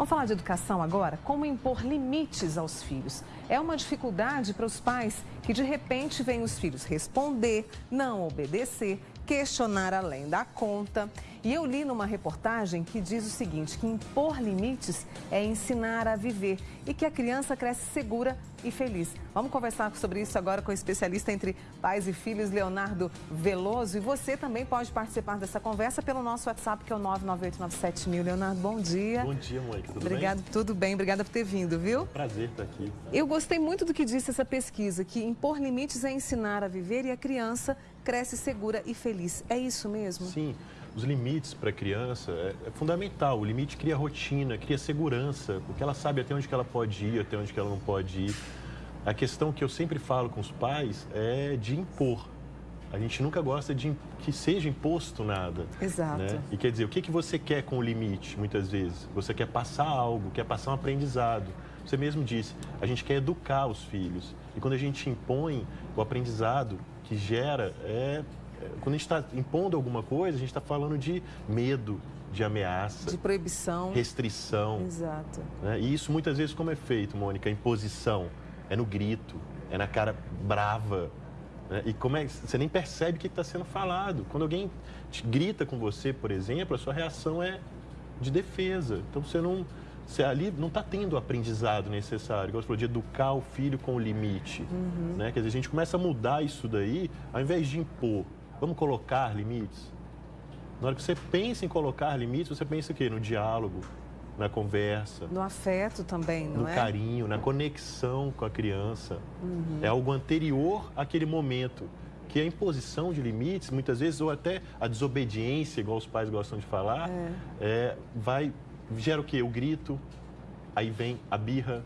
Vamos falar de educação agora? Como impor limites aos filhos. É uma dificuldade para os pais que de repente veem os filhos responder, não obedecer, questionar além da conta. E eu li numa reportagem que diz o seguinte, que impor limites é ensinar a viver e que a criança cresce segura e feliz. Vamos conversar sobre isso agora com o especialista entre pais e filhos, Leonardo Veloso. E você também pode participar dessa conversa pelo nosso WhatsApp, que é o 99897 Leonardo, bom dia. Bom dia, mãe. Tudo Obrigado, bem? Tudo bem, obrigada por ter vindo, viu? Prazer estar aqui. Eu gostei muito do que disse essa pesquisa, que impor limites é ensinar a viver e a criança cresce segura e feliz. É isso mesmo? Sim os limites para a criança é, é, fundamental. O limite cria rotina, cria segurança, porque ela sabe até onde ela pode ir, até onde ela não pode ir. A questão que eu sempre falo com os pais é de impor. A gente nunca gosta de que seja imposto nada. Exato. Né? E quer dizer, o que, que você quer com o limite, muitas vezes? Você quer passar algo, quer passar um aprendizado. Você mesmo disse, a gente quer educar os filhos. E quando a gente impõe o aprendizado que gera, é quando a gente está impondo alguma coisa, a gente está falando de medo, de ameaça. De proibição. Restrição. Exato. Né? E isso muitas vezes como é feito, Mônica? Imposição. É no grito, é na cara brava. Né? E como é, você nem percebe o que está sendo falado. Quando alguém grita com você, por exemplo, a sua reação é de defesa. Então você não. Você ali não está tendo o aprendizado necessário, como você falou, de educar o filho com o limite. Uhum. Né? Quer dizer, a gente começa a mudar isso daí, ao invés de impor, Vamos colocar limites? Na hora que você pensa em colocar limites, você pensa o quê? No diálogo, na conversa. No afeto também, não no é? No carinho, na conexão com a criança. Uhum. É algo anterior àquele momento. Que a imposição de limites, muitas vezes, ou até a desobediência, igual os pais gostam de falar, é. É, vai, gera o quê? O grito, aí vem a birra,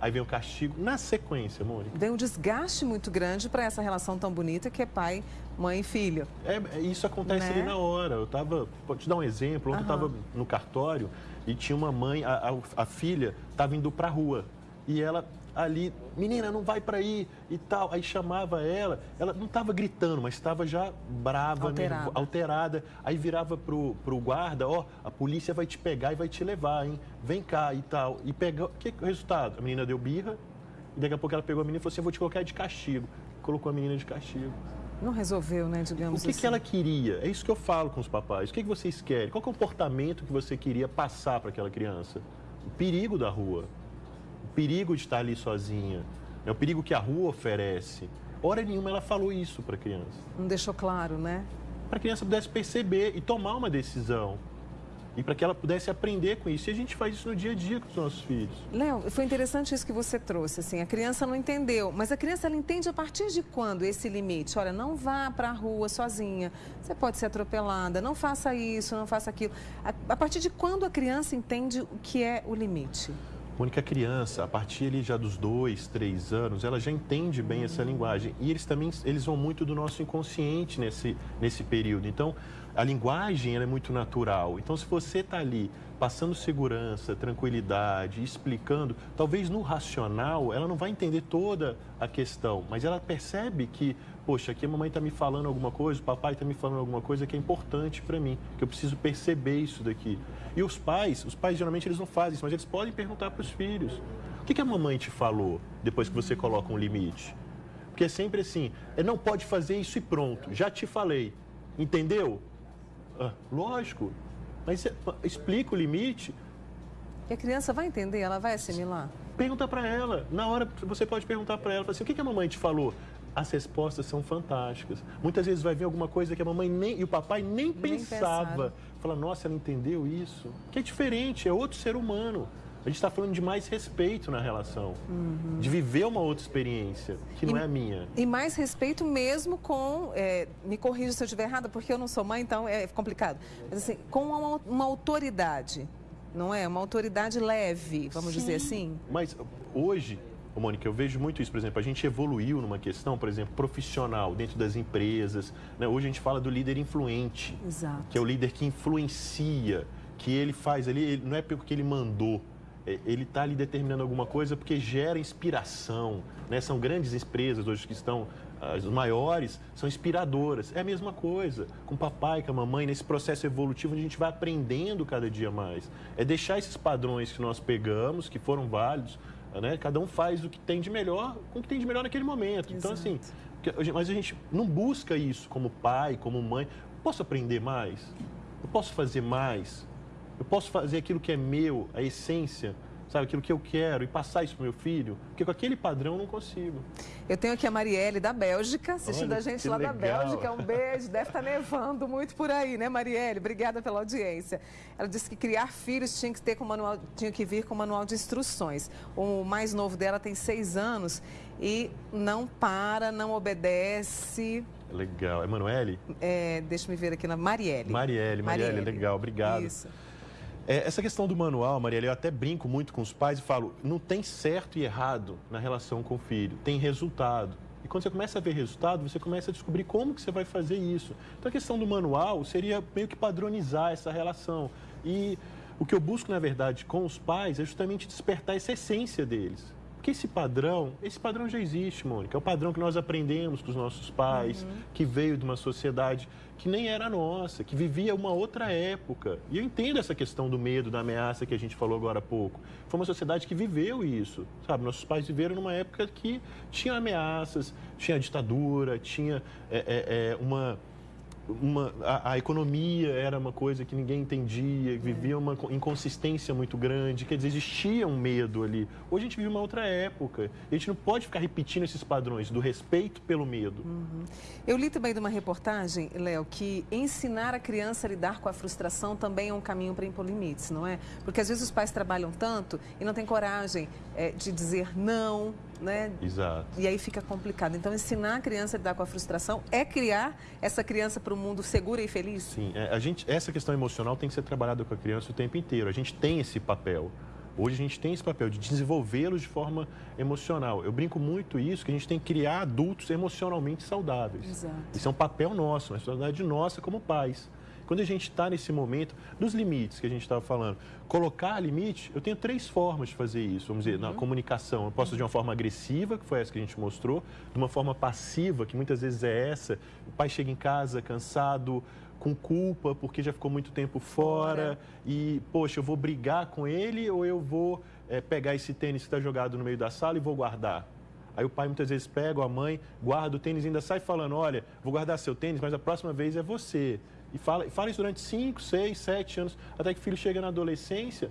aí vem o castigo na sequência, Mônica. Vem um desgaste muito grande para essa relação tão bonita que é pai, mãe e filho. É, é isso acontece né? ali na hora. Eu estava, vou te dar um exemplo, ontem uhum. eu estava no cartório e tinha uma mãe, a, a, a filha estava indo para a rua e ela ali, menina, não vai para aí e tal. Aí chamava ela, ela não estava gritando, mas estava já brava, alterada. Nervo, alterada. Aí virava pro, pro guarda, ó, a polícia vai te pegar e vai te levar, hein? Vem cá e tal. E pegou, que o resultado? A menina deu birra e daqui a pouco ela pegou a menina e falou assim, eu vou te colocar de castigo. Colocou a menina de castigo. Não resolveu, né, digamos O que, assim. que ela queria? É isso que eu falo com os papais. O que, que vocês querem? Qual comportamento que você queria passar para aquela criança? O perigo da rua perigo de estar ali sozinha, é o perigo que a rua oferece. Hora nenhuma ela falou isso para a criança. Não deixou claro, né? Para a criança pudesse perceber e tomar uma decisão. E para que ela pudesse aprender com isso. E a gente faz isso no dia a dia com os nossos filhos. Léo, foi interessante isso que você trouxe. Assim, a criança não entendeu, mas a criança ela entende a partir de quando esse limite? Olha, não vá para a rua sozinha. Você pode ser atropelada. Não faça isso, não faça aquilo. A, a partir de quando a criança entende o que é o limite? Mônica, a criança, a partir ali já dos dois, três anos, ela já entende bem essa linguagem. E eles também eles vão muito do nosso inconsciente nesse, nesse período. Então, a linguagem é muito natural. Então, se você está ali passando segurança, tranquilidade, explicando, talvez no racional ela não vai entender toda a questão, mas ela percebe que, poxa, aqui a mamãe está me falando alguma coisa, o papai está me falando alguma coisa que é importante para mim, que eu preciso perceber isso daqui. E os pais, os pais geralmente eles não fazem isso, mas eles podem perguntar para os filhos: o que, que a mamãe te falou depois que você coloca um limite? Porque é sempre assim, é não pode fazer isso e pronto, já te falei, entendeu? Ah, lógico, mas explica o limite. E a criança vai entender, ela vai assimilar? Pergunta para ela. Na hora você pode perguntar para ela, assim, o que, que a mamãe te falou? As respostas são fantásticas. Muitas vezes vai vir alguma coisa que a mamãe nem, e o papai nem, nem pensava. Pensaram. Fala, nossa, ela entendeu isso. Que é diferente, é outro ser humano. A gente está falando de mais respeito na relação, uhum. de viver uma outra experiência, que não e, é a minha. E mais respeito mesmo com, é, me corrija se eu estiver errada, porque eu não sou mãe, então é complicado, mas assim, com uma, uma autoridade, não é? Uma autoridade leve, vamos Sim. dizer assim. Mas hoje, Mônica, eu vejo muito isso, por exemplo, a gente evoluiu numa questão, por exemplo, profissional, dentro das empresas. Né? Hoje a gente fala do líder influente, Exato. que é o líder que influencia, que ele faz ali, ele, não é porque ele mandou, ele está ali determinando alguma coisa porque gera inspiração. Né? São grandes empresas hoje que estão as maiores são inspiradoras. É a mesma coisa com o papai, com a mamãe, nesse processo evolutivo onde a gente vai aprendendo cada dia mais. É deixar esses padrões que nós pegamos, que foram válidos, né? Cada um faz o que tem de melhor com o que tem de melhor naquele momento. Então, Exato. Então, assim, mas a gente não busca isso como pai, como mãe. Posso aprender mais? Eu posso fazer mais? Eu posso fazer aquilo que é meu, a essência? sabe, aquilo que eu quero e passar isso para meu filho, porque com aquele padrão eu não consigo. Eu tenho aqui a Marielle da Bélgica, assistindo Olha, a gente lá legal. da Bélgica. Um beijo, deve estar tá nevando muito por aí, né, Marielle? Obrigada pela audiência. Ela disse que criar filhos tinha que ter com manual, tinha que vir com manual de instruções. O mais novo dela tem seis anos e não para, não obedece. Legal. Emanuele? É, deixa eu ver aqui na Marielle. Marielle, Marielle, Marielle. legal, obrigado. Isso. É, essa questão do manual, Maria, eu até brinco muito com os pais e falo, não tem certo e errado na relação com o filho, tem resultado. E quando você começa a ver resultado, você começa a descobrir como que você vai fazer isso. Então a questão do manual seria meio que padronizar essa relação. E o que eu busco, na verdade, com os pais é justamente despertar essa essência deles. Porque esse padrão, esse padrão já existe, Mônica. É o padrão que nós aprendemos com os nossos pais, uhum. que veio de uma sociedade que nem era nossa, que vivia uma outra época. E eu entendo essa questão do medo, da ameaça que a gente falou agora há pouco. Foi uma sociedade que viveu isso, sabe? Nossos pais viveram numa época que tinha ameaças, tinha ditadura, tinha é, é, é uma uma, a, a, economia era uma coisa que ninguém entendia, vivia uma inconsistência muito grande, quer dizer, existia um medo ali. Hoje a gente vive uma outra época. A gente não pode ficar repetindo esses padrões do respeito pelo medo. Uhum. Eu li também de uma reportagem, Léo, que ensinar a criança a lidar com a frustração também é um caminho para impor limites, não é? Porque às vezes os pais trabalham tanto e não têm coragem é, de dizer não, né? Exato. E aí fica complicado. Então, ensinar a criança a lidar com a frustração é criar essa criança para um mundo seguro e feliz? Sim, é, a gente, essa questão emocional tem que ser trabalhada com a criança o tempo inteiro. A gente tem esse papel. Hoje a gente tem esse papel de desenvolvê-los de forma emocional. Eu brinco muito isso, que a gente tem que criar adultos emocionalmente saudáveis. Exato. Isso é um papel nosso, uma responsabilidade nossa como pais. Quando a gente está nesse momento dos limites que a gente estava falando, colocar limite, eu tenho três formas de fazer isso. Vamos dizer, uhum. na comunicação, eu posso de uma forma agressiva, que foi essa que a gente mostrou, de uma forma passiva, que muitas vezes é essa. O pai chega em casa cansado, com culpa, porque já ficou muito tempo fora, fora. e, poxa, eu vou brigar com ele ou eu vou é, pegar esse tênis que está jogado no meio da sala e vou guardar? Aí o pai muitas vezes pega, ou a mãe guarda o tênis e ainda sai falando, olha, vou guardar seu tênis, mas a próxima vez é você. E fala, fala isso durante 5, 6, 7 anos, até que o filho chega na adolescência.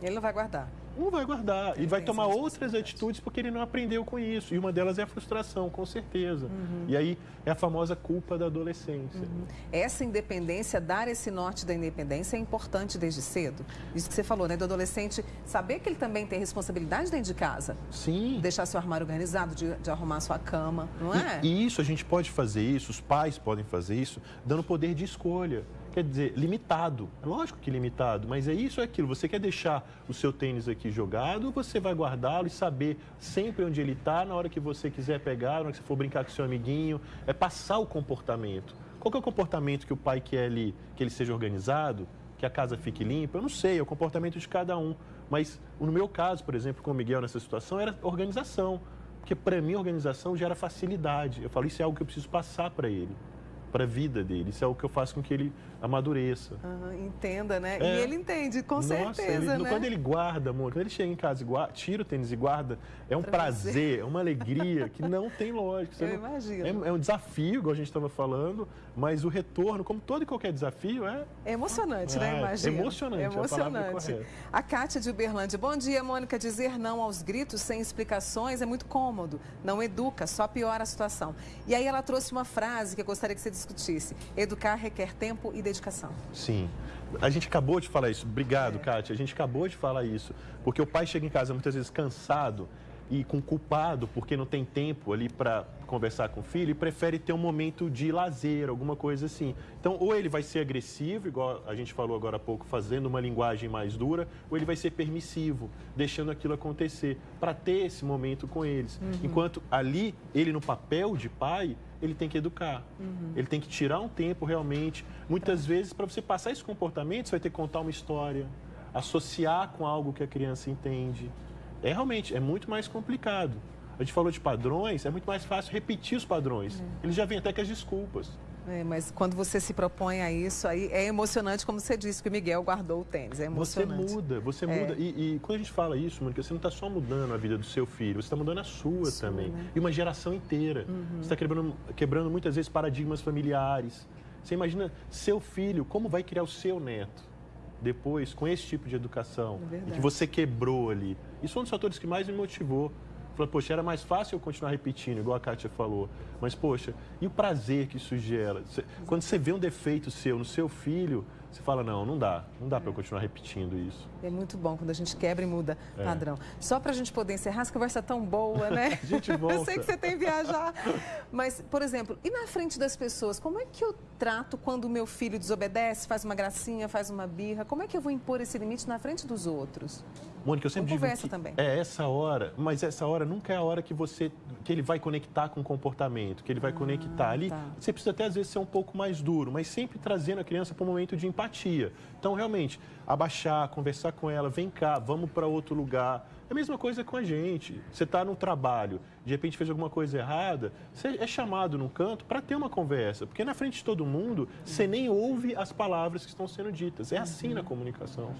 Ele não vai guardar. Não vai guardar. Ele e vai tomar outras atitudes porque ele não aprendeu com isso. E uma delas é a frustração, com certeza. Uhum. E aí é a famosa culpa da adolescência. Uhum. Essa independência, dar esse norte da independência é importante desde cedo. Isso que você falou, né? Do adolescente saber que ele também tem responsabilidade dentro de casa. Sim. Deixar seu armário organizado, de, de arrumar sua cama, não é? E, e isso a gente pode fazer isso, os pais podem fazer isso, dando poder de escolha quer dizer, limitado. É lógico que limitado, mas é isso é aquilo. Você quer deixar o seu tênis aqui jogado, você vai guardá-lo e saber sempre onde ele está, na hora que você quiser pegar, na hora que você for brincar com seu amiguinho. É passar o comportamento. Qual é o comportamento que o pai quer ali? Que ele seja organizado? Que a casa fique limpa? Eu não sei, é o comportamento de cada um. Mas no meu caso, por exemplo, com o Miguel nessa situação, era organização. Porque para mim, organização gera facilidade. Eu falo, isso é algo que eu preciso passar para ele para a vida dele. Isso é o que eu faço com que ele amadureça. Uhum, entenda, né? É. E ele entende, com Nossa, certeza, ele, né? Quando ele guarda, amor, quando ele chega em casa e guarda, tira o tênis e guarda, é um pra prazer, você. é uma alegria que não tem lógica. Você eu não, imagino. É, é, um desafio, igual a gente estava falando, mas o retorno, como todo e qualquer desafio, é... É emocionante, né? é, né? Imagina. Emocionante, é emocionante. A, a Kátia de Uberlândia. Bom dia, Mônica. Dizer não aos gritos sem explicações é muito cômodo. Não educa, só piora a situação. E aí ela trouxe uma frase que eu gostaria que você discutisse. Educar requer tempo e dedicação. Sim. A gente acabou de falar isso. Obrigado, é. Kátia. A gente acabou de falar isso. Porque o pai chega em casa muitas vezes cansado e com culpado porque não tem tempo ali para conversar com o filho e prefere ter um momento de lazer, alguma coisa assim. Então, ou ele vai ser agressivo, igual a gente falou agora há pouco, fazendo uma linguagem mais dura, ou ele vai ser permissivo, deixando aquilo acontecer, para ter esse momento com eles. Uhum. Enquanto ali, ele no papel de pai, ele tem que educar. Uhum. Ele tem que tirar um tempo realmente. Muitas vezes, para você passar esse comportamento, você vai ter que contar uma história, associar com algo que a criança entende. É realmente, é muito mais complicado. A gente falou de padrões, é muito mais fácil repetir os padrões. Ele já vem até com as desculpas. É, mas quando você se propõe a isso, aí é emocionante, como você disse, que o Miguel guardou o tênis. É Você emocionante. muda, você É. muda. E, e quando a gente fala isso, Mônica, você não está só mudando a vida do seu filho, você está mudando a sua, Sua, também. né? E uma geração inteira. Você está quebrando, quebrando muitas vezes paradigmas familiares. Você imagina seu filho, como vai criar o seu neto depois com esse tipo de educação É que você quebrou ali. Isso foi um dos fatores que mais me motivou. Falei, poxa, era mais fácil eu continuar repetindo, igual a Kátia falou. Mas, poxa, e o prazer que isso gera? Quando você vê um defeito seu no seu filho, você fala, não, não dá. Não dá para eu continuar repetindo isso. É muito bom quando a gente quebra e muda É. padrão. Só para a gente poder encerrar, essa conversa é tão boa, né? Gente Eu volta. sei que você tem que viajar. Mas, por exemplo, e na frente das pessoas, como é que eu trato quando o meu filho desobedece, faz uma gracinha, faz uma birra? Como é que eu vou impor esse limite na frente dos outros? Mônica, eu sempre digo conversa também. é essa hora, mas essa hora nunca é a hora que você que ele vai conectar com o comportamento, que ele vai conectar ali. tá. Você precisa até às vezes ser um pouco mais duro, mas sempre trazendo a criança para um momento de empatia. Então, realmente, abaixar, conversar com ela, vem cá, vamos para outro lugar. É a mesma coisa com a gente. Você está no trabalho, de repente fez alguma coisa errada, você é chamado num canto para ter uma conversa, porque na frente de todo mundo você nem ouve as palavras que estão sendo ditas. É assim na comunicação.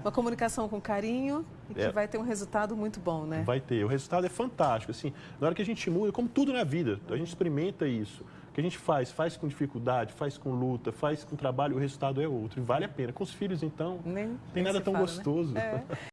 Uma comunicação com carinho e que É. vai ter um resultado muito bom, né? Vai ter. O resultado é fantástico. Assim, na hora que a gente muda, como tudo na vida, a gente experimenta isso. O que a gente faz, faz com dificuldade, faz com luta, faz com trabalho, o resultado é outro. E vale a pena. Com os filhos, então, Nem, tem nem nada tão fala, né? gostoso. É.